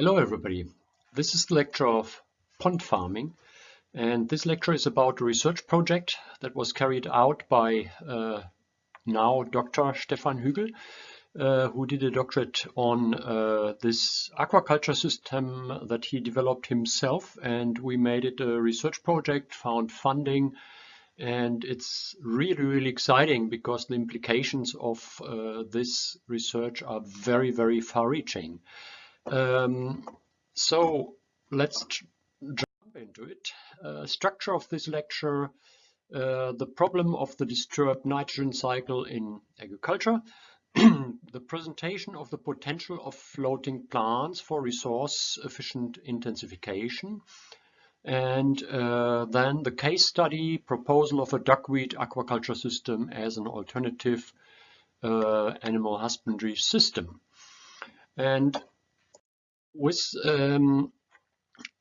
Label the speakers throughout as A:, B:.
A: Hello everybody. This is the lecture of pond farming and this lecture is about a research project that was carried out by uh, now Dr. Stefan Hügel uh, who did a doctorate on uh, this aquaculture system that he developed himself and we made it a research project, found funding and it's really really exciting because the implications of uh, this research are very very far-reaching. Um, so let's jump into it. Uh, structure of this lecture, uh, the problem of the disturbed nitrogen cycle in agriculture, the presentation of the potential of floating plants for resource efficient intensification, and uh, then the case study proposal of a duckweed aquaculture system as an alternative uh, animal husbandry system. And with um,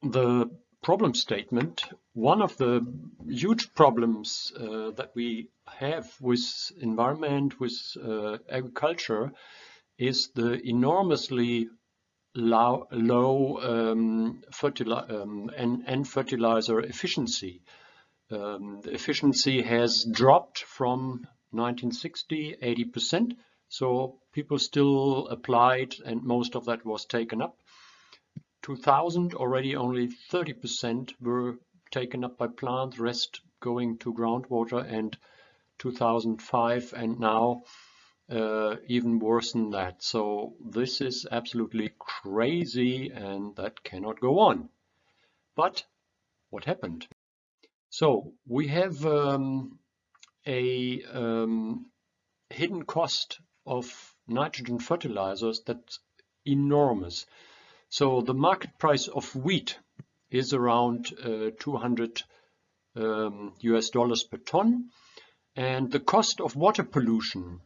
A: the problem statement, one of the huge problems uh, that we have with environment, with uh, agriculture, is the enormously low, low um, um, and, and, fertilizer efficiency. Um, the efficiency has dropped from 1960, 80%, so people still applied and most of that was taken up. 2000 already only 30% were taken up by plants, rest going to groundwater and 2005 and now uh, even worse than that. So this is absolutely crazy and that cannot go on. But what happened? So we have um, a um, hidden cost of nitrogen fertilizers that's enormous. So the market price of wheat is around uh, 200 um, US dollars per ton. And the cost of water pollution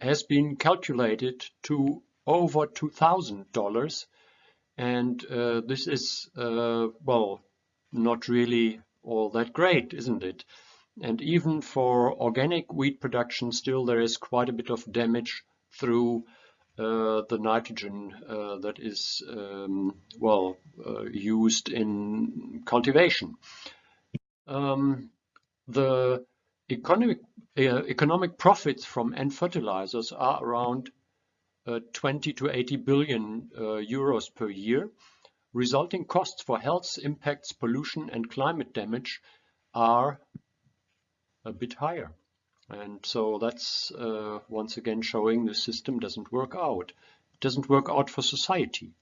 A: has been calculated to over $2,000. And uh, this is, uh, well, not really all that great, isn't it? And even for organic wheat production, still there is quite a bit of damage through the nitrogen uh, that is um, well uh, used in cultivation. Um, the economic economic profits from N fertilizers are around 20 to 80 billion euros per year. Resulting costs for health impacts, pollution and climate damage are a bit higher. And so that's uh, once again showing the system doesn't work out. It doesn't work out for society.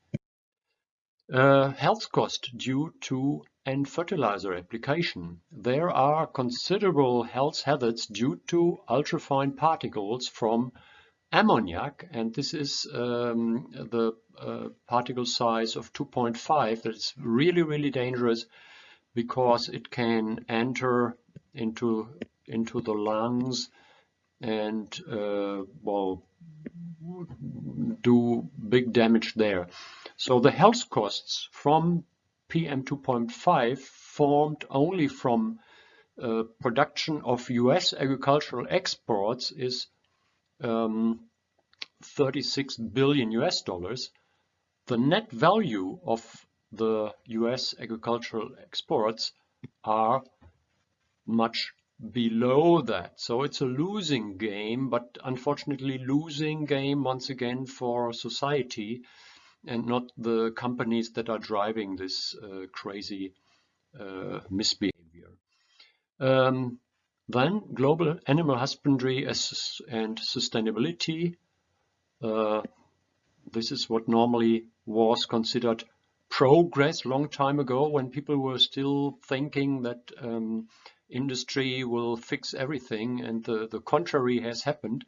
A: Uh, health cost due to N fertilizer application. There are considerable health hazards due to ultrafine particles from ammoniac, and this is um, the uh, particle size of 2.5 that is really, really dangerous because it can enter into into the lungs and uh, well do big damage there. So the health costs from PM2.5 formed only from uh, production of US agricultural exports is um, 36 billion US dollars. The net value of the US agricultural exports are much below that. So it's a losing game, but unfortunately losing game once again for society and not the companies that are driving this uh, crazy uh, misbehavior. Um, then global animal husbandry and sustainability. Uh, this is what normally was considered progress long time ago when people were still thinking that um, industry will fix everything and the, the contrary has happened.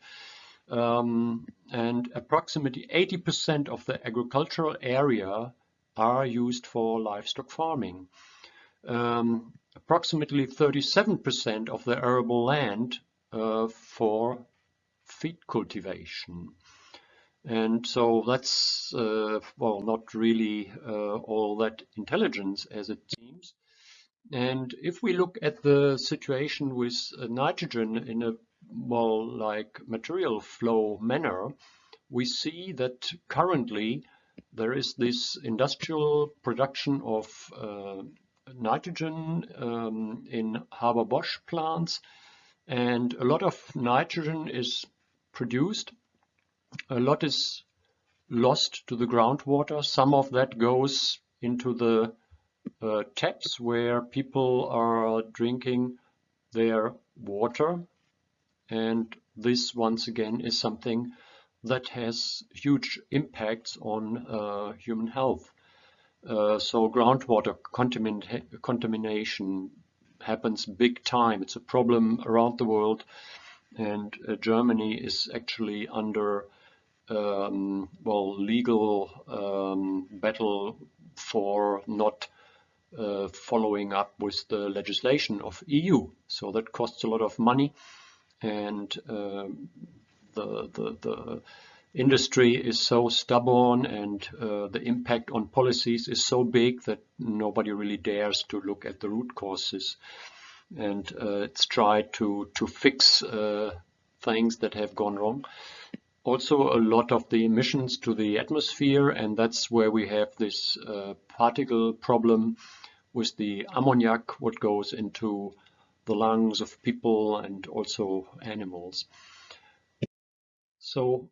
A: Um, and approximately 80% of the agricultural area are used for livestock farming. Um, approximately 37% of the arable land uh, for feed cultivation. And so that's, uh, well, not really uh, all that intelligence as it seems. And if we look at the situation with uh, nitrogen in a well, like material flow manner, we see that currently there is this industrial production of uh, nitrogen um, in Haber-Bosch plants and a lot of nitrogen is produced. A lot is lost to the groundwater. Some of that goes into the uh, taps where people are drinking their water and this once again is something that has huge impacts on uh, human health. Uh, so groundwater contamination happens big time. It's a problem around the world and uh, Germany is actually under um, well legal um, battle for not uh, following up with the legislation of EU. So that costs a lot of money and uh, the, the, the industry is so stubborn and uh, the impact on policies is so big that nobody really dares to look at the root causes and uh, it's tried to to fix uh, things that have gone wrong also a lot of the emissions to the atmosphere and that's where we have this uh, particle problem with the ammoniac what goes into the lungs of people and also animals. So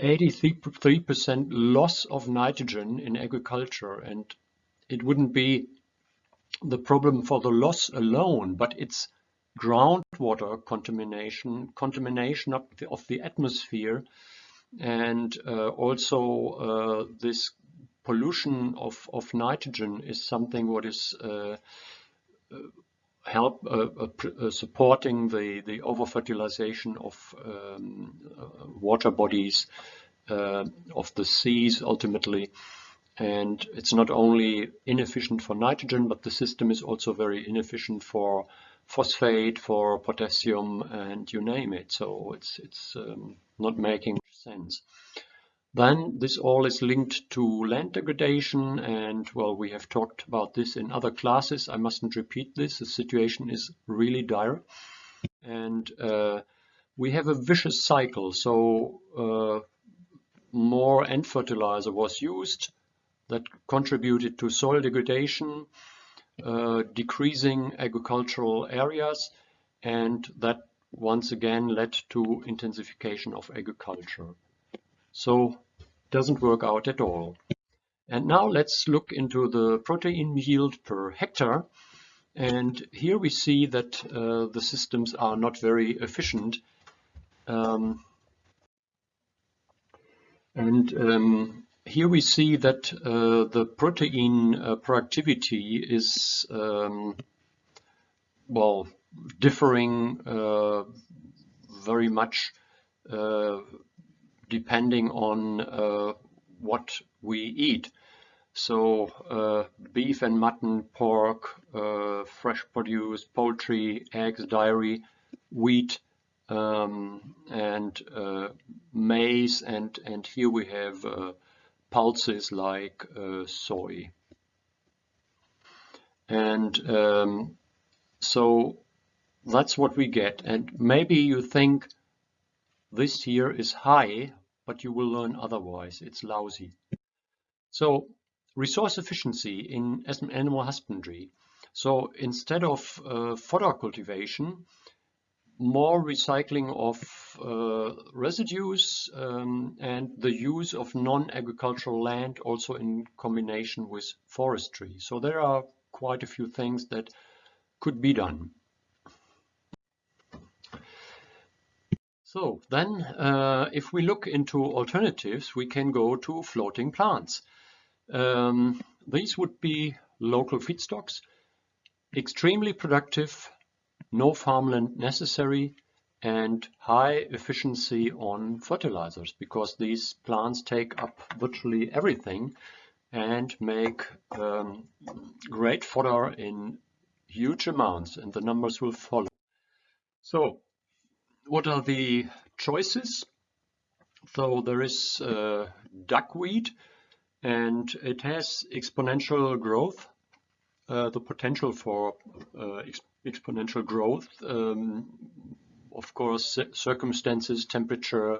A: 83% loss of nitrogen in agriculture and it wouldn't be the problem for the loss alone, but it's groundwater contamination, contamination of the, of the atmosphere and uh, also uh, this pollution of, of nitrogen is something what is uh, help uh, uh, supporting the, the over-fertilization of um, water bodies of the seas ultimately. And it's not only inefficient for nitrogen, but the system is also very inefficient for phosphate, for potassium, and you name it. So it's, it's um, not making sense. Then this all is linked to land degradation and well we have talked about this in other classes. I mustn't repeat this. The situation is really dire and uh, we have a vicious cycle. So uh, more N fertilizer was used that contributed to soil degradation, decreasing agricultural areas and that once again led to intensification of agriculture. So doesn't work out at all. And now let's look into the protein yield per hectare. And here we see that uh, the systems are not very efficient. Um, and um, here we see that uh, the protein uh, productivity is, um, well, differing uh, very much uh, depending on uh, what we eat. So uh, beef and mutton, pork, fresh produce, poultry, eggs, dairy, wheat, um, and maize, and, and here we have pulses like uh, soy. And um, so that's what we get. And maybe you think this here is high, but you will learn otherwise. It's lousy. So resource efficiency in animal husbandry. So instead of uh, fodder cultivation, more recycling of uh, residues um, and the use of non-agricultural land also in combination with forestry. So there are quite a few things that could be done. So then uh, if we look into alternatives, we can go to floating plants. Um, these would be local feedstocks, extremely productive, no farmland necessary, and high efficiency on fertilizers because these plants take up virtually everything and make um, great fodder in huge amounts and the numbers will follow. So what are the choices? So there is uh, duckweed and it has exponential growth, uh, the potential for uh, ex exponential growth. Um, of course, circumstances, temperature,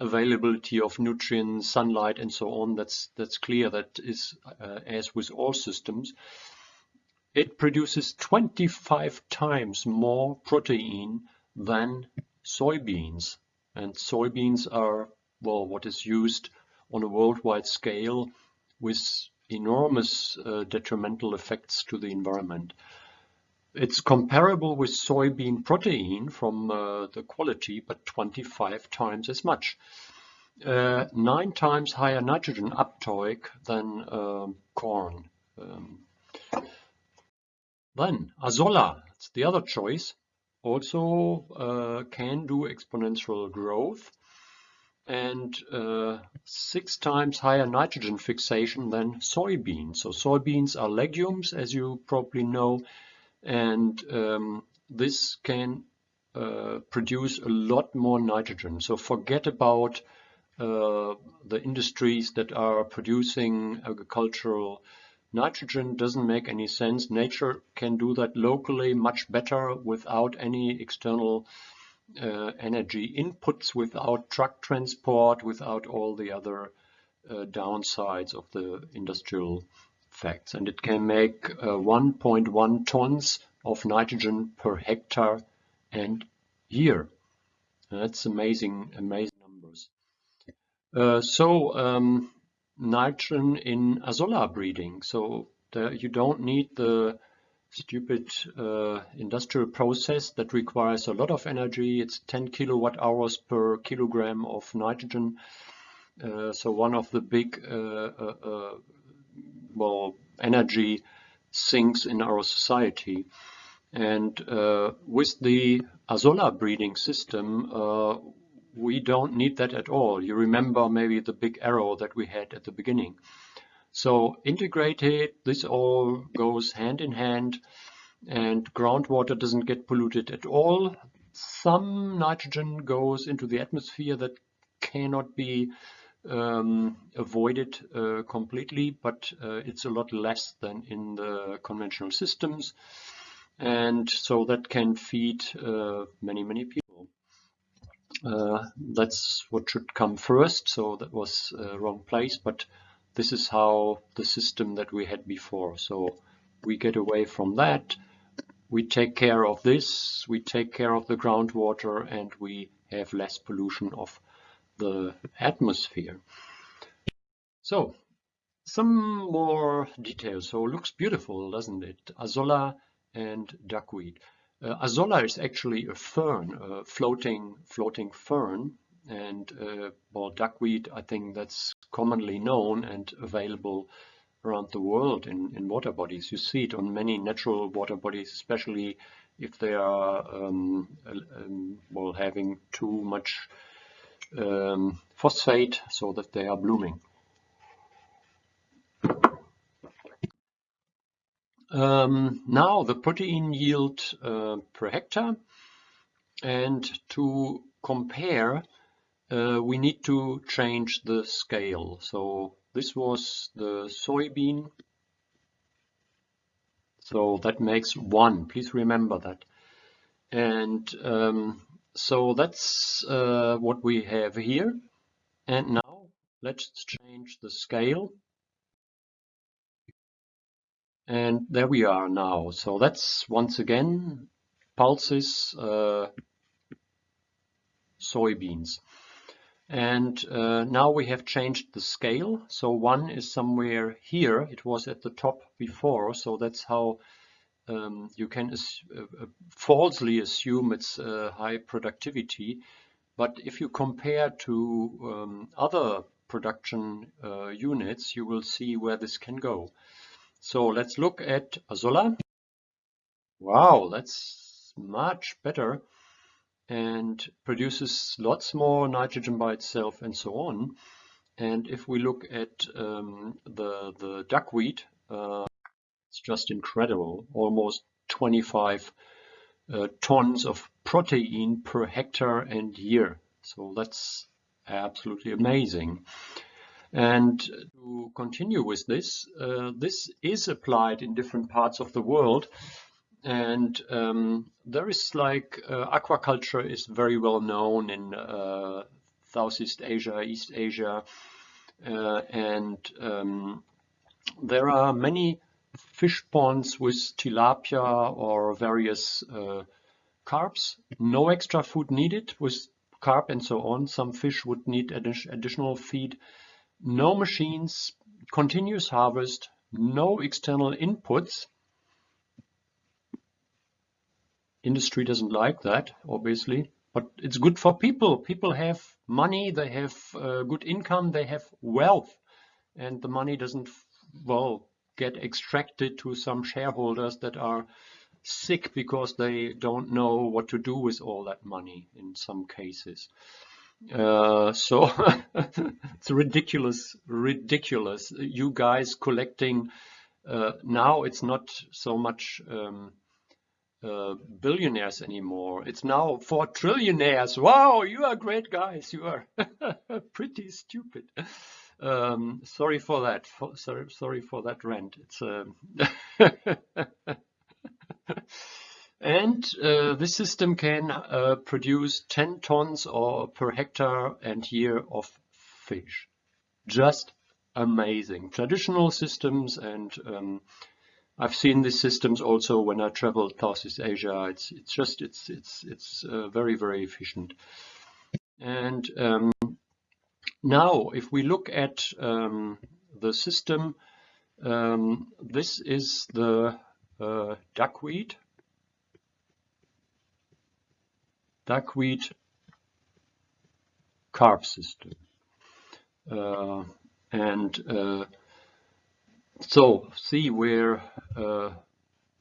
A: availability of nutrients, sunlight, and so on. That's that's clear. That is uh, as with all systems. It produces 25 times more protein than soybeans, and soybeans are well what is used on a worldwide scale with enormous uh, detrimental effects to the environment. It's comparable with soybean protein from uh, the quality, but 25 times as much. Uh, nine times higher nitrogen uptake than um, corn. Um, then Azolla, it's the other choice, also uh, can do exponential growth and uh, six times higher nitrogen fixation than soybeans. So soybeans are legumes, as you probably know, and um, this can uh, produce a lot more nitrogen. So forget about uh, the industries that are producing agricultural nitrogen doesn't make any sense. Nature can do that locally much better without any external uh, energy inputs, without truck transport, without all the other uh, downsides of the industrial facts and it can make 1.1 uh, tons of nitrogen per hectare and year. That's amazing, amazing numbers. Uh, so um, nitrogen in azolla breeding. So there, you don't need the stupid uh, industrial process that requires a lot of energy. It's 10 kilowatt hours per kilogram of nitrogen. Uh, so one of the big uh, uh well, energy sinks in our society. And uh, with the Azolla breeding system, uh, we don't need that at all. You remember maybe the big arrow that we had at the beginning. So integrated, this all goes hand in hand and groundwater doesn't get polluted at all. Some nitrogen goes into the atmosphere that cannot be um, avoided uh, completely, but uh, it's a lot less than in the conventional systems. And so that can feed uh, many, many people. Uh, that's what should come first, so that was uh, wrong place, but this is how the system that we had before. So we get away from that, we take care of this, we take care of the groundwater, and we have less pollution of the atmosphere. So some more details. So looks beautiful, doesn't it? Azolla and duckweed. Uh, Azolla is actually a fern, a floating, floating fern. And uh, well, duckweed, I think that's commonly known and available around the world in, in water bodies. You see it on many natural water bodies, especially if they are um, um, well having too much um, phosphate so that they are blooming. Um, now the protein yield uh, per hectare and to compare uh, we need to change the scale. So this was the soybean. So that makes one, please remember that. And um, so that's uh, what we have here. And now let's change the scale. And there we are now. So that's once again pulses uh, soybeans. And uh, now we have changed the scale. So one is somewhere here. It was at the top before. So that's how um, you can uh, uh, falsely assume it's uh, high productivity. But if you compare to um, other production uh, units, you will see where this can go. So let's look at Azolla. Wow, that's much better and produces lots more nitrogen by itself and so on. And if we look at um, the, the duckweed, uh, it's just incredible. Almost 25 uh, tons of protein per hectare and year. So that's absolutely amazing. And to continue with this, uh, this is applied in different parts of the world. And um, there is like uh, aquaculture is very well known in uh, Southeast Asia, East Asia, uh, and um, there are many fish ponds with tilapia or various uh, carps. No extra food needed with carp and so on. Some fish would need additional feed. No machines, continuous harvest, no external inputs. Industry doesn't like that, obviously, but it's good for people. People have money, they have uh, good income, they have wealth, and the money doesn't, well, get extracted to some shareholders that are sick because they don't know what to do with all that money in some cases. Uh, so it's ridiculous, ridiculous. You guys collecting uh, now it's not so much um, uh, billionaires anymore. It's now for trillionaires. Wow, you are great guys. You are pretty stupid. Um, sorry for that. For, sorry, sorry for that rant. It's um, and uh, this system can uh, produce 10 tons or per hectare and year of fish. Just amazing. Traditional systems and um, I've seen these systems also when I traveled Southeast Asia. It's it's just it's it's it's uh, very very efficient. And um, now, if we look at um, the system, um, this is the uh, duckweed, duckweed carp system. Uh, and uh, so see where uh,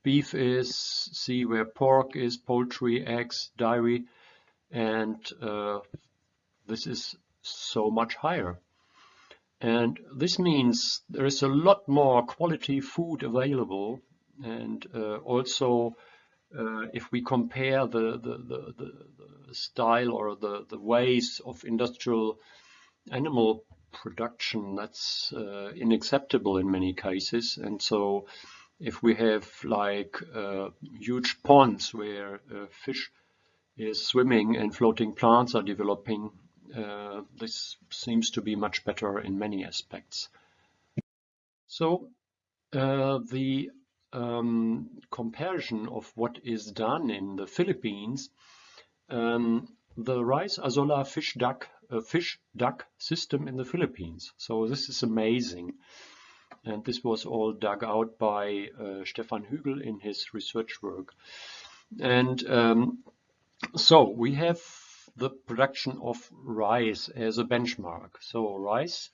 A: beef is, see where pork is, poultry, eggs, dairy, and uh, this is so much higher. And this means there is a lot more quality food available and uh, also uh, if we compare the, the, the, the, style or the, the ways of industrial animal production, that's uh, unacceptable in many cases. And so if we have like uh, huge ponds where uh, fish is swimming and floating plants are developing, uh, this seems to be much better in many aspects. So uh, the um, comparison of what is done in the Philippines, um, the rice azolla fish duck uh, fish duck system in the Philippines. So this is amazing. And this was all dug out by uh, Stefan Hügel in his research work. And um, so we have the production of rice as a benchmark. So rice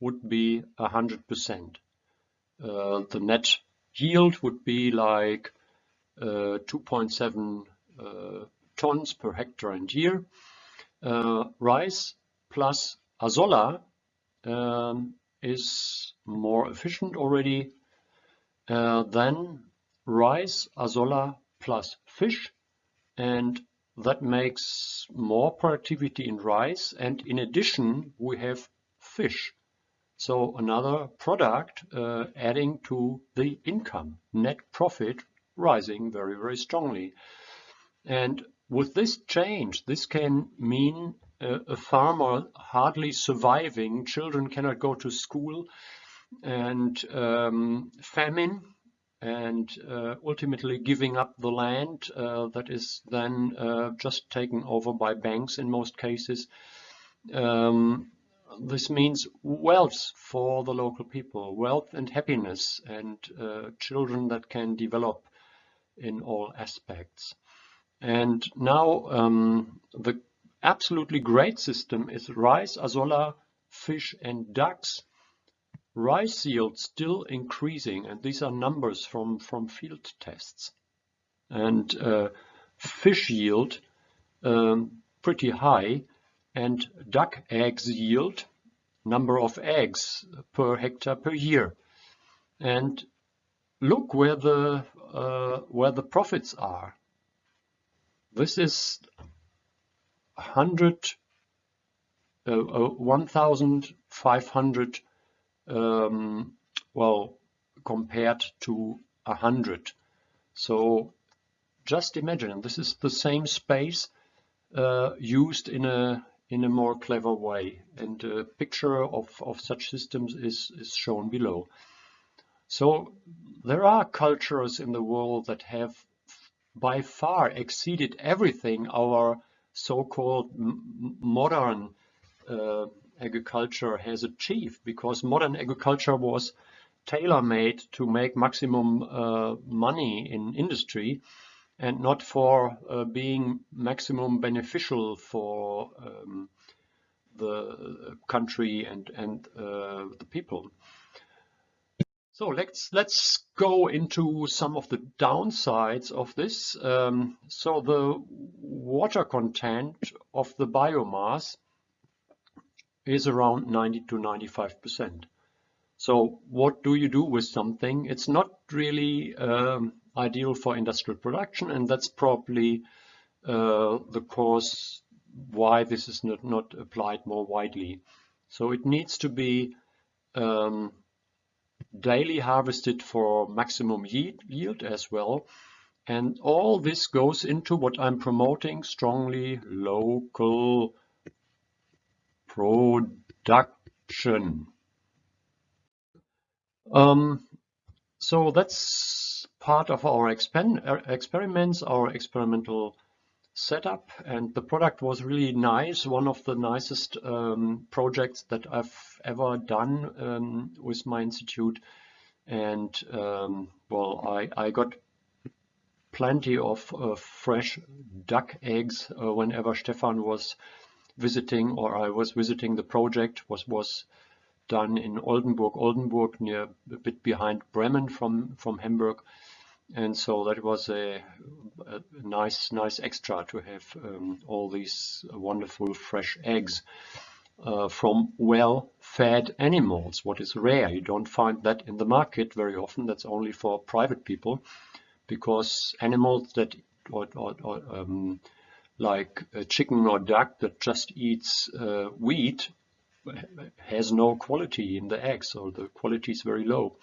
A: would be 100%. Uh, the net yield would be like uh, 2.7 uh, tons per hectare and year. Uh, rice plus azolla um, is more efficient already uh, than rice, azolla plus fish and that makes more productivity in rice and in addition we have fish so another product uh, adding to the income, net profit rising very, very strongly. And with this change, this can mean uh, a farmer hardly surviving, children cannot go to school, and um, famine, and uh, ultimately giving up the land uh, that is then uh, just taken over by banks in most cases. Um, this means wealth for the local people, wealth and happiness and uh, children that can develop in all aspects. And now um, the absolutely great system is rice, azolla, fish and ducks. Rice yield still increasing and these are numbers from, from field tests. And uh, fish yield um, pretty high and duck eggs yield number of eggs per hectare per year. And look where the uh, where the profits are. This is 100 uh, uh, 1,500 um, well compared to 100. So just imagine this is the same space uh, used in a in a more clever way. And a picture of, of such systems is, is shown below. So there are cultures in the world that have by far exceeded everything our so-called modern uh, agriculture has achieved because modern agriculture was tailor-made to make maximum uh, money in industry and not for uh, being maximum beneficial for um, the country and and uh, the people. So let's let's go into some of the downsides of this. Um, so the water content of the biomass is around 90 to 95 percent. So what do you do with something? It's not really um, ideal for industrial production, and that's probably uh, the cause why this is not, not applied more widely. So it needs to be um, daily harvested for maximum yield, yield as well. And all this goes into what I'm promoting strongly, local production. Um, so that's part of our er, experiments, our experimental setup, and the product was really nice. One of the nicest um, projects that I've ever done um, with my institute. And um, well, I, I got plenty of uh, fresh duck eggs uh, whenever Stefan was visiting or I was visiting the project was was done in Oldenburg, Oldenburg near a bit behind Bremen from from Hamburg, and so that was a, a nice nice extra to have um, all these wonderful fresh eggs uh, from well-fed animals. What is rare, you don't find that in the market very often. That's only for private people, because animals that or, or, or um, like a chicken or duck that just eats uh, wheat has no quality in the eggs, so the quality is very low.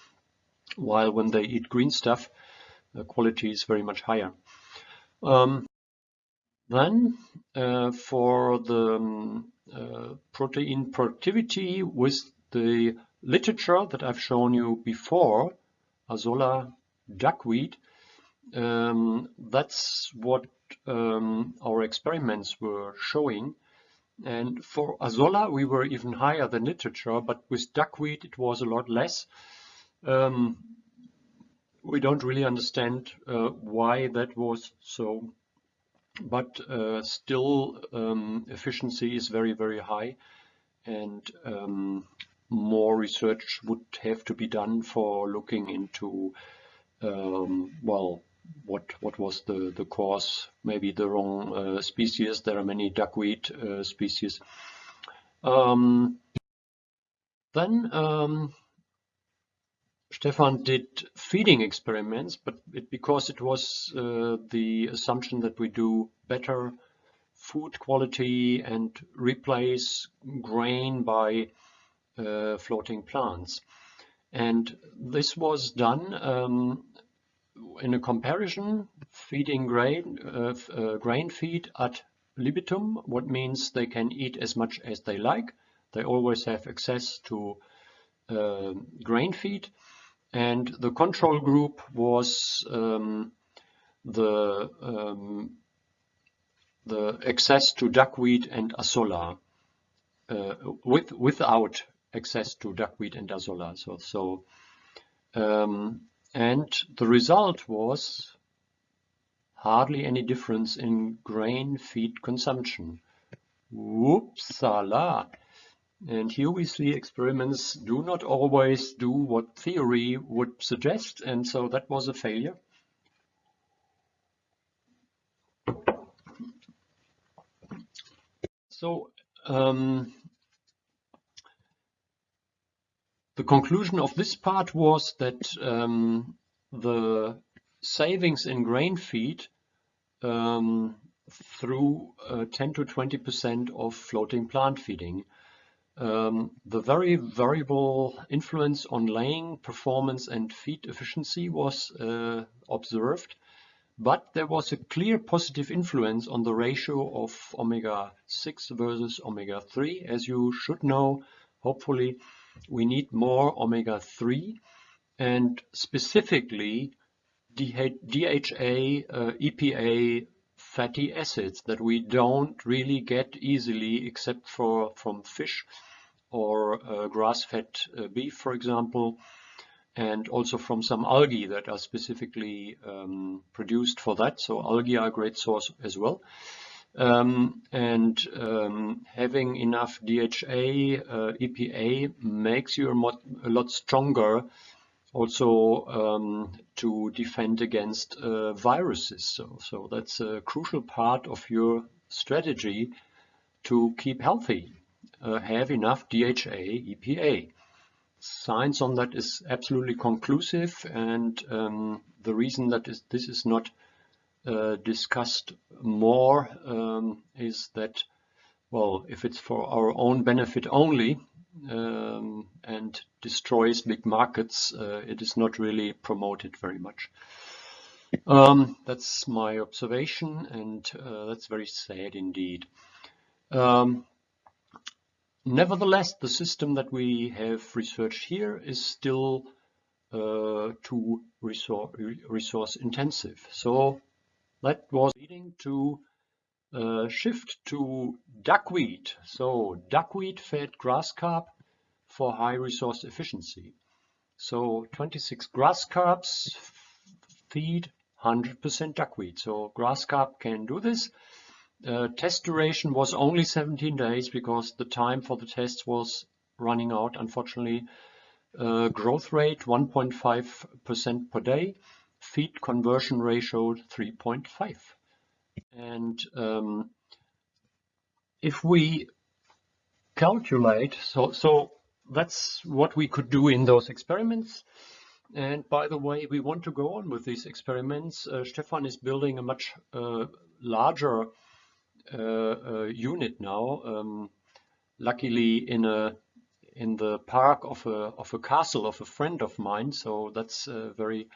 A: While when they eat green stuff, the quality is very much higher. Um, then uh, for the um, uh, protein productivity with the literature that I've shown you before, Azolla duckweed, um, that's what um, our experiments were showing. And for Azolla, we were even higher than literature, but with duckweed, it was a lot less. Um, we don't really understand uh, why that was so, but uh, still um, efficiency is very, very high and um, more research would have to be done for looking into, um, well, what what was the the cause? Maybe the wrong uh, species. There are many duckweed uh, species. Um, then um, Stefan did feeding experiments but it, because it was uh, the assumption that we do better food quality and replace grain by uh, floating plants. And this was done um, in a comparison, feeding grain, uh, uh, grain feed ad libitum, what means they can eat as much as they like. They always have access to uh, grain feed. And the control group was um, the um, the access to duckweed and azolla uh, with without access to duckweed and azolla. So so um, and the result was hardly any difference in grain feed consumption. Whoopsala! And here we see experiments do not always do what theory would suggest, and so that was a failure. So um, The conclusion of this part was that um, the savings in grain feed um, through uh, 10 to 20% of floating plant feeding. Um, the very variable influence on laying performance and feed efficiency was uh, observed, but there was a clear positive influence on the ratio of omega-6 versus omega-3. As you should know, hopefully, we need more omega-3 and specifically DHA, uh, EPA fatty acids that we don't really get easily except for from fish or uh, grass-fed uh, beef, for example and also from some algae that are specifically um, produced for that. So algae are a great source as well. Um, and um, having enough DHA, uh, EPA makes you a, lot stronger also um, to defend against uh, viruses. So, so that's a crucial part of your strategy to keep healthy. Uh, have enough DHA, EPA science on that is absolutely conclusive and um, the reason that is, this is not uh, discussed more um, is that well if it's for our own benefit only um, and destroys big markets uh, it is not really promoted very much um, that's my observation and uh, that's very sad indeed um, Nevertheless, the system that we have researched here is still uh, too resource, resource, intensive. So that was leading to uh, shift to duckweed. So duckweed fed grass carp for high resource efficiency. So 26 grass carps feed 100% duckweed. So grass carp can do this. Uh, test duration was only 17 days because the time for the tests was running out, unfortunately. Uh, growth rate 1.5% per day, feed conversion ratio 3.5. And um, if we calculate, so, so that's what we could do in those experiments. And by the way, we want to go on with these experiments. Uh, Stefan is building a much uh, larger uh, unit now. Um, luckily in a in the park of a of a castle of a friend of mine, so that's a very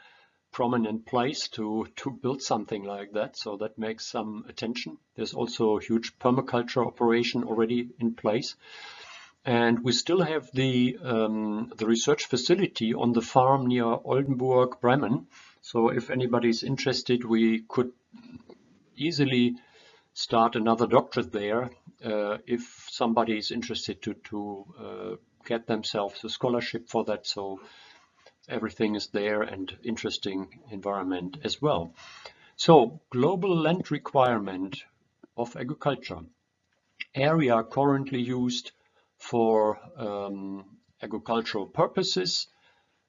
A: prominent place to to build something like that. So that makes some attention. There's also a huge permaculture operation already in place. And we still have the um, the research facility on the farm near Oldenburg, Bremen. So if anybody is interested, we could easily start another doctorate there uh, if somebody is interested to, to uh, get themselves a scholarship for that. So everything is there and interesting environment as well. So global land requirement of agriculture. Area currently used for um, agricultural purposes.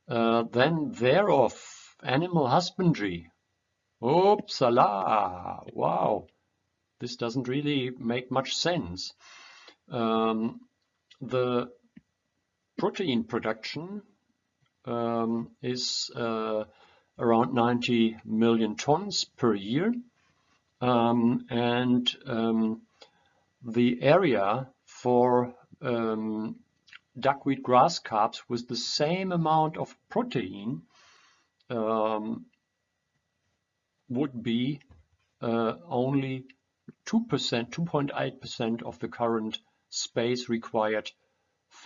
A: Uh, then thereof animal husbandry. Oopsala! Wow! this doesn't really make much sense. Um, the protein production um, is uh, around 90 million tons per year. Um, and um, the area for um, duckweed grass carps with the same amount of protein um, would be uh, only 2%, 2.8% of the current space required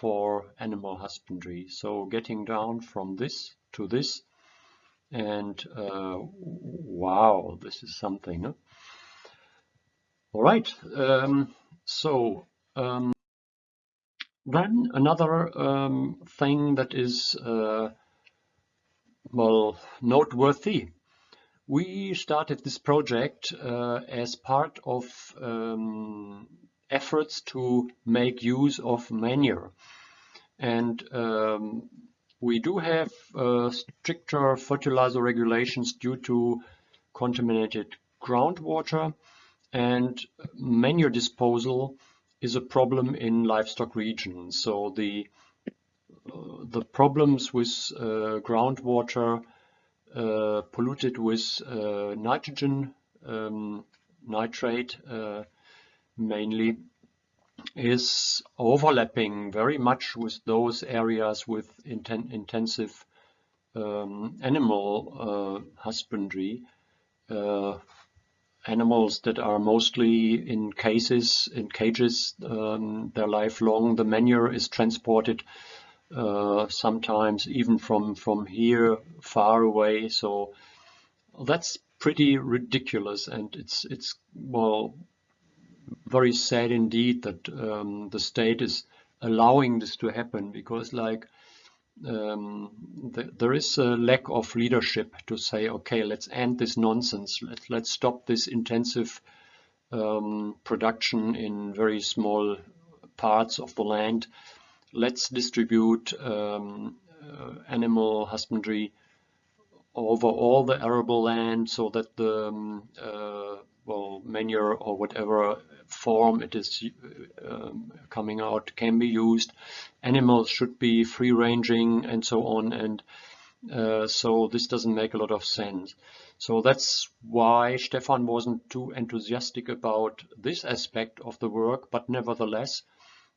A: for animal husbandry. So getting down from this to this and uh, wow, this is something. Huh? All right, um, so um, then another um, thing that is uh, well noteworthy we started this project uh, as part of um, efforts to make use of manure. And um, we do have uh, stricter fertilizer regulations due to contaminated groundwater and manure disposal is a problem in livestock regions. So the uh, the problems with uh, groundwater uh, polluted with uh, nitrogen um, nitrate uh, mainly is overlapping very much with those areas with inten intensive um, animal uh, husbandry uh, animals that are mostly in cases, in cages, um, their life long. The manure is transported uh, sometimes even from from here far away. So that's pretty ridiculous, and it's it's well very sad indeed that um, the state is allowing this to happen because like um, th there is a lack of leadership to say, okay, let's end this nonsense. Let's let's stop this intensive um, production in very small parts of the land. Let's distribute um, uh, animal husbandry over all the arable land so that the um, uh, well manure or whatever form it is um, coming out can be used. Animals should be free ranging and so on and uh, so this doesn't make a lot of sense. So that's why Stefan wasn't too enthusiastic about this aspect of the work, but nevertheless,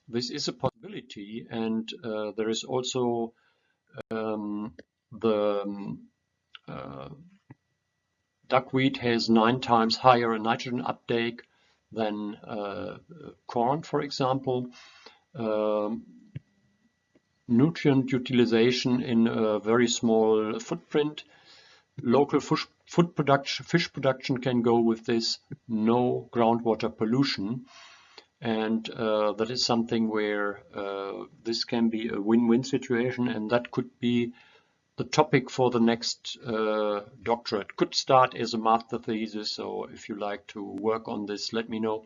A: this is a possibility and uh, there is also um, the um, uh, duckweed has nine times higher a nitrogen uptake than uh, corn, for example. Um, nutrient utilization in a very small footprint. Local fish, food production, fish production can go with this, no groundwater pollution. And uh, that is something where uh, this can be a win-win situation and that could be the topic for the next uh, doctorate. Could start as a master thesis, so if you like to work on this, let me know.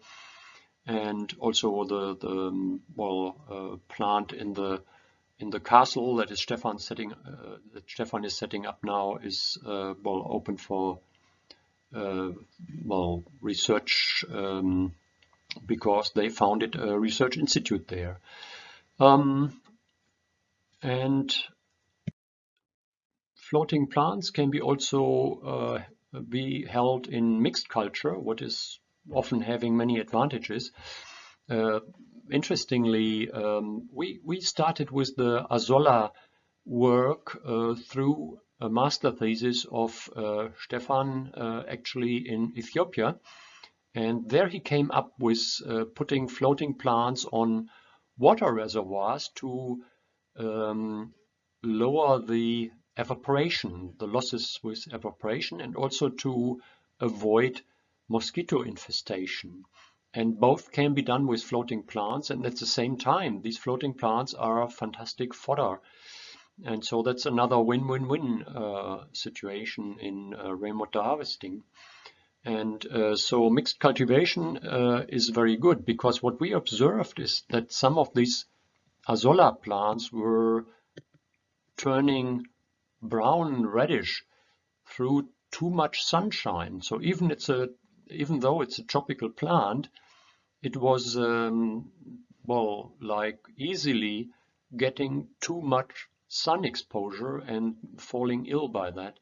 A: And also the the um, well uh, plant in the in the castle that is Stefan setting uh, that Stefan is setting up now is uh, well open for uh, well research um, because they founded a research institute there. Um, and floating plants can be also uh, be held in mixed culture, what is often having many advantages. Uh, interestingly, um, we, we started with the Azolla work uh, through a master thesis of uh, Stefan uh, actually in Ethiopia. And there he came up with uh, putting floating plants on water reservoirs to um, lower the evaporation, the losses with evaporation, and also to avoid mosquito infestation. And both can be done with floating plants, and at the same time, these floating plants are fantastic fodder. And so that's another win-win-win uh, situation in uh, harvesting. And uh, so mixed cultivation uh, is very good because what we observed is that some of these azolla plants were turning brown reddish through too much sunshine. So even it's a even though it's a tropical plant, it was um, well like easily getting too much sun exposure and falling ill by that.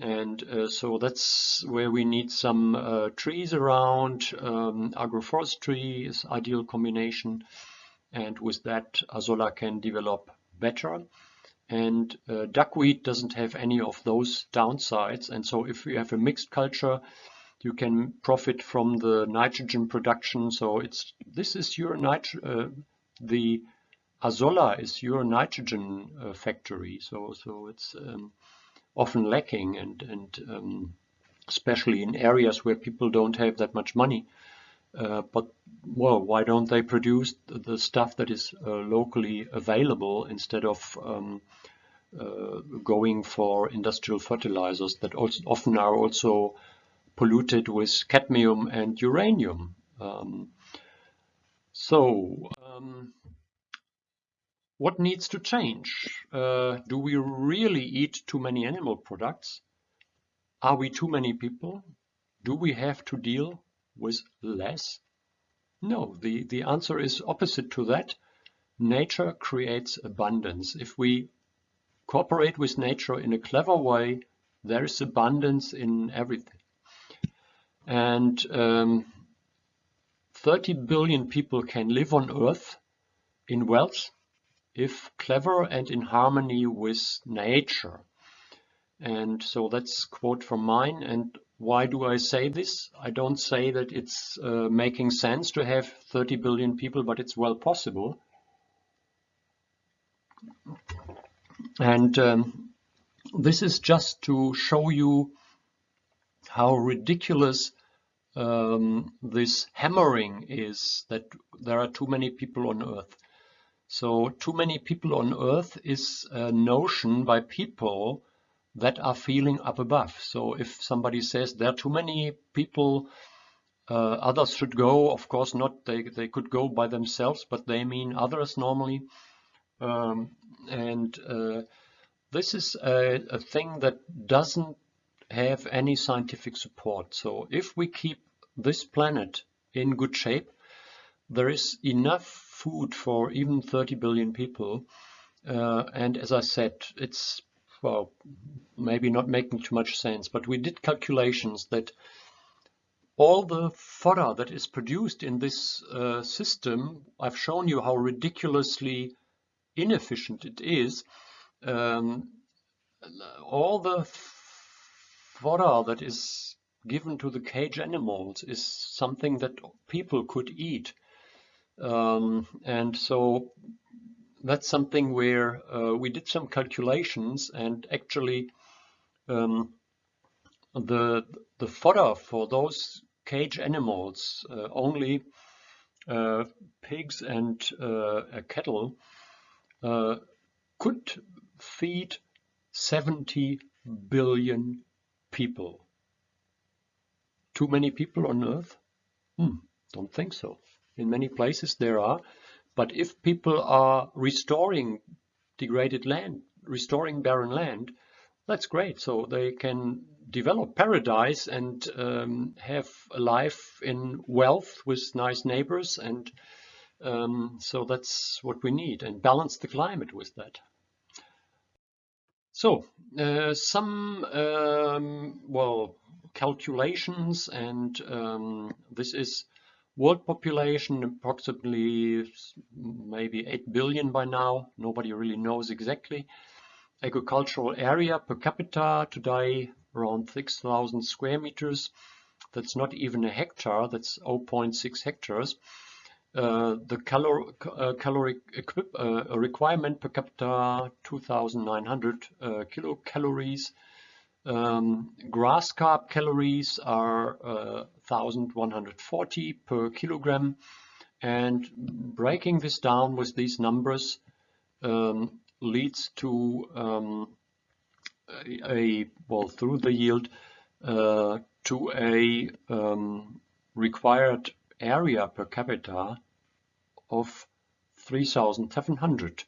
A: And uh, so that's where we need some uh, trees around. Um, agroforestry is ideal combination. And with that, Azolla can develop better. And uh, duckweed doesn't have any of those downsides. And so if you have a mixed culture, you can profit from the nitrogen production. So it's this is your nitro uh, the Azolla is your nitrogen uh, factory. So so it's um, often lacking and and um, especially in areas where people don't have that much money. Uh, but well, why don't they produce the stuff that is uh, locally available instead of um, going for industrial fertilizers that also often are also polluted with cadmium and uranium. Um, so, um, what needs to change? Uh, do we really eat too many animal products? Are we too many people? Do we have to deal with less? No, the, the answer is opposite to that. Nature creates abundance. If we cooperate with nature in a clever way, there is abundance in everything. And um, 30 billion people can live on Earth in wealth if clever and in harmony with nature. And so that's quote from mine. And why do I say this? I don't say that it's uh, making sense to have 30 billion people, but it's well possible. And um, this is just to show you how ridiculous um, this hammering is that there are too many people on earth. So too many people on earth is a notion by people that are feeling up above. So if somebody says there are too many people, uh, others should go, of course not, they, they could go by themselves, but they mean others normally. Um, and uh, this is a, a thing that doesn't have any scientific support. So if we keep this planet in good shape, there is enough food for even 30 billion people. Uh, and as I said, it's, well, maybe not making too much sense, but we did calculations that all the fodder that is produced in this uh, system, I've shown you how ridiculously inefficient it is. Um, all the fodder that is given to the cage animals is something that people could eat. Um, and so that's something where uh, we did some calculations and actually um, the the fodder for those cage animals uh, only uh, pigs and uh, cattle uh, could feed 70 billion people. Too many people on Earth? Hmm, don't think so. In many places there are, but if people are restoring degraded land, restoring barren land, that's great. So they can develop paradise and um, have a life in wealth with nice neighbors and um, so that's what we need and balance the climate with that. So uh, some um, well calculations and um, this is world population approximately maybe 8 billion by now. Nobody really knows exactly. Agricultural area per capita today around 6,000 square meters. That's not even a hectare that's 0.6 hectares uh, the calor uh, caloric equip uh, requirement per capita 2,900 uh, kilocalories. Um, grass carp calories are 1,140 uh, per kilogram. And breaking this down with these numbers um, leads to um, a, well through the yield to a um, required area per capita of 3,700.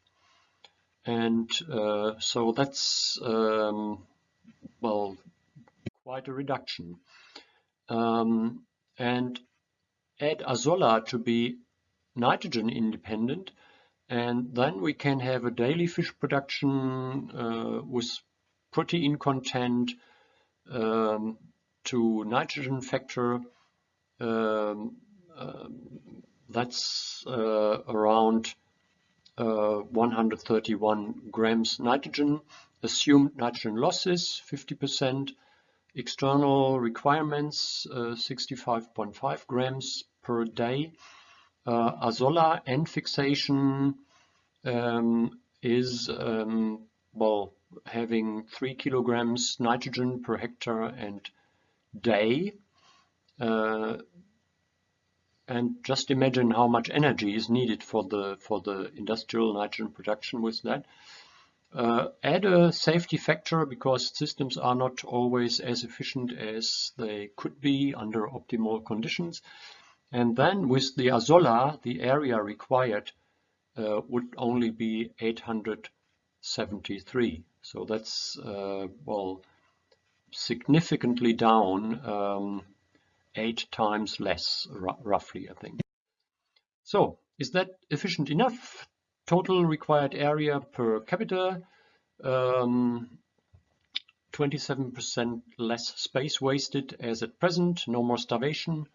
A: And uh, so that's, um, well, quite a reduction. Um, and add azolla to be nitrogen independent and then we can have a daily fish production uh, with protein content um, to nitrogen factor um, um, that's uh, around uh, 131 grams nitrogen. Assumed nitrogen losses 50%. External requirements 65.5 uh, grams per day. Azolla and fixation um, is um, well having three kilograms nitrogen per hectare and day. Uh, and just imagine how much energy is needed for the for the industrial nitrogen production with that. Uh, add a safety factor because systems are not always as efficient as they could be under optimal conditions. And then with the Azolla, the area required uh, would only be 873. So that's, uh, well, significantly down um, eight times less, roughly, I think. So, is that efficient enough? Total required area per capita, 27% um, less space wasted as at present, no more starvation,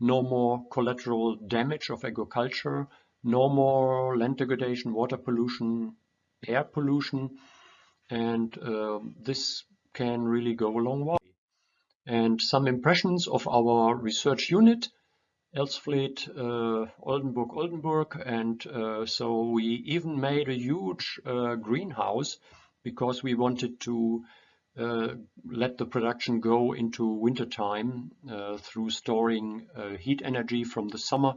A: no more collateral damage of agriculture, no more land degradation, water pollution, air pollution, and uh, this can really go a long way. And some impressions of our research unit, Elsfleth, uh, Oldenburg, Oldenburg, and uh, so we even made a huge uh, greenhouse because we wanted to uh, let the production go into wintertime uh, through storing uh, heat energy from the summer.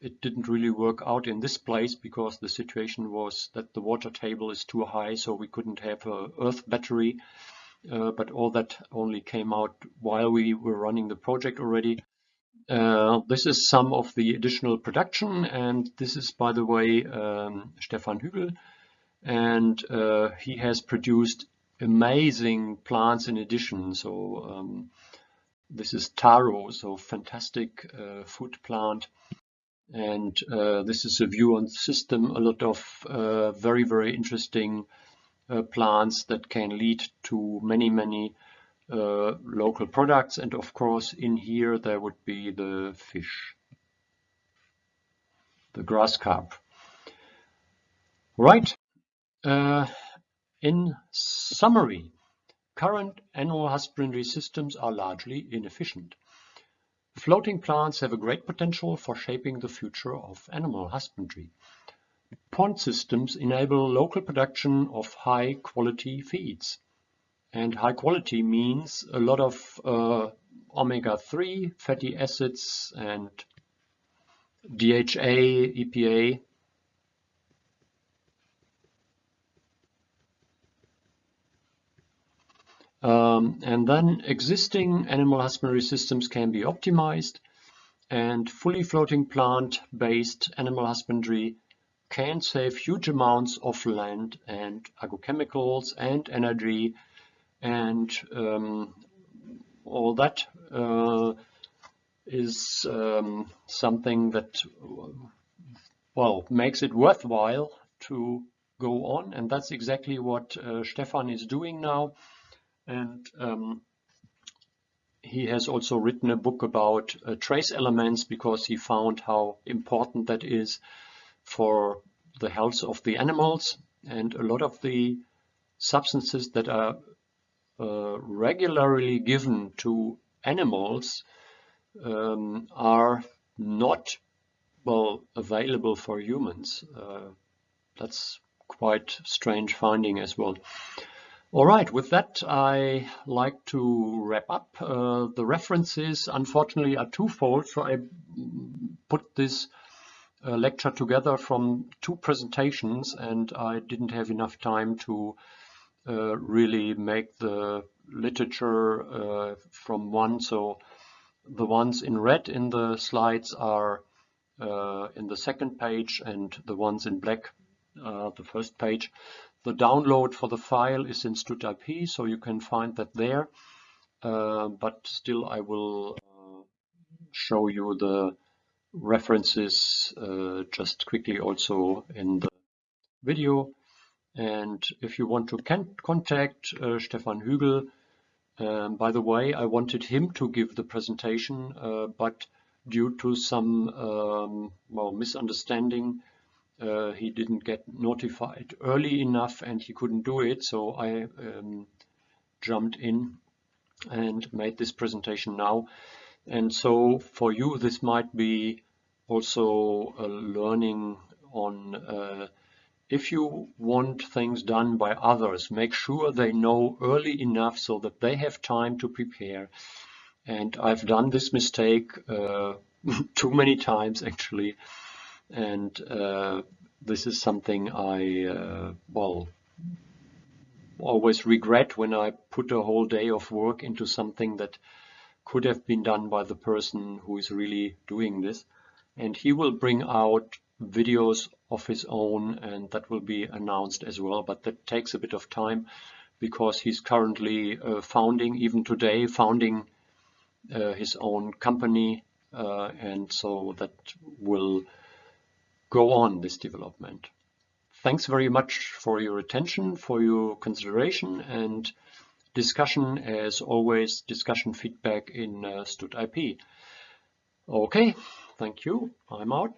A: It didn't really work out in this place because the situation was that the water table is too high, so we couldn't have a earth battery. Uh, but all that only came out while we were running the project already. Uh, this is some of the additional production, and this is, by the way, um, Stefan Hügel, and uh, he has produced amazing plants in addition. So um, this is taro, so fantastic uh, food plant. And uh, this is a view on the system, a lot of uh, very, very interesting plants that can lead to many, many uh, local products. And of course, in here, there would be the fish, the grass carp. Right. Uh, in summary, current animal husbandry systems are largely inefficient. Floating plants have a great potential for shaping the future of animal husbandry. Pond systems enable local production of high quality feeds. And high quality means a lot of uh, omega-3 fatty acids and DHA, EPA, Um, and then existing animal husbandry systems can be optimized and fully floating plant-based animal husbandry can save huge amounts of land and agrochemicals and energy and um, all that uh, is um, something that well makes it worthwhile to go on. And that's exactly what uh, Stefan is doing now. And um, he has also written a book about uh, trace elements because he found how important that is for the health of the animals. And a lot of the substances that are uh, regularly given to animals um, are not well available for humans. Uh, that's quite strange finding as well. All right, with that, I like to wrap up. Uh, the references, unfortunately, are twofold, so I put this lecture together from two presentations, and I didn't have enough time to uh, really make the literature uh, from one. So the ones in red in the slides are uh, in the second page, and the ones in black, uh, the first page. The download for the file is in StudIP, so you can find that there. Uh, but still, I will uh, show you the references uh, just quickly also in the video. And if you want to contact uh, Stefan Hügel, um, by the way, I wanted him to give the presentation, uh, but due to some um, well misunderstanding, uh, he didn't get notified early enough and he couldn't do it. So I um, jumped in and made this presentation now. And so for you, this might be also a learning on uh, if you want things done by others, make sure they know early enough so that they have time to prepare. And I've done this mistake uh, too many times actually and uh, this is something I uh, well always regret when I put a whole day of work into something that could have been done by the person who is really doing this and he will bring out videos of his own and that will be announced as well but that takes a bit of time because he's currently uh, founding even today founding uh, his own company uh, and so that will go on this development. Thanks very much for your attention, for your consideration and discussion as always, discussion feedback in uh, StudIP. Okay, thank you. I'm out.